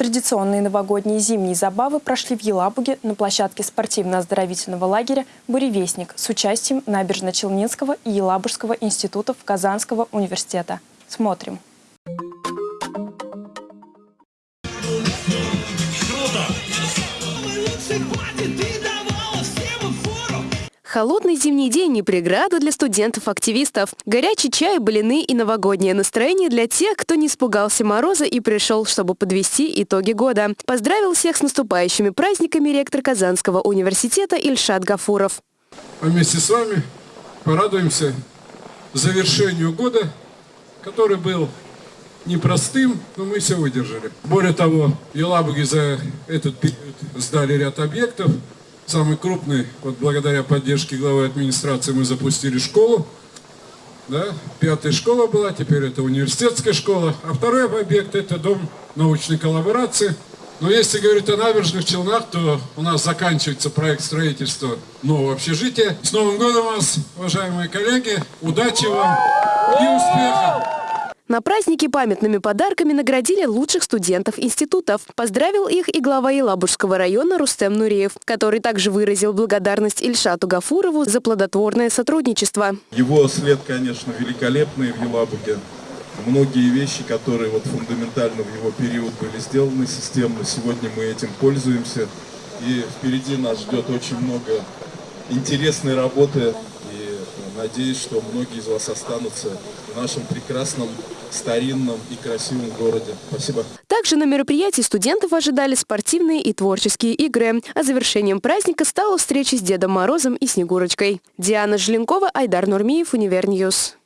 Традиционные новогодние зимние забавы прошли в Елабуге на площадке спортивно-оздоровительного лагеря «Буревестник» с участием Набережно-Челнинского и Елабужского институтов Казанского университета. Смотрим. Холодный зимний день не преграда для студентов-активистов. Горячий чай, блины и новогоднее настроение для тех, кто не испугался мороза и пришел, чтобы подвести итоги года. Поздравил всех с наступающими праздниками ректор Казанского университета Ильшат Гафуров. Вместе с вами порадуемся завершению года, который был непростым, но мы все выдержали. Более того, Елабуги за этот период сдали ряд объектов, Самый крупный, вот благодаря поддержке главы администрации мы запустили школу. Да? Пятая школа была, теперь это университетская школа. А второй объект это дом научной коллаборации. Но если говорить о набережных Челнах, то у нас заканчивается проект строительства нового общежития. С Новым годом вас, уважаемые коллеги! Удачи вам! На празднике памятными подарками наградили лучших студентов институтов. Поздравил их и глава Елабужского района Рустем Нуреев, который также выразил благодарность Ильшату Гафурову за плодотворное сотрудничество. Его след, конечно, великолепный в Елабуге. Многие вещи, которые вот фундаментально в его период были сделаны системно, сегодня мы этим пользуемся. И впереди нас ждет очень много интересной работы. Надеюсь, что многие из вас останутся в нашем прекрасном старинном и красивом городе. Спасибо. Также на мероприятии студентов ожидали спортивные и творческие игры. А завершением праздника стала встреча с Дедом Морозом и Снегурочкой. Диана Желенкова, Айдар Нурмиев, Univer News.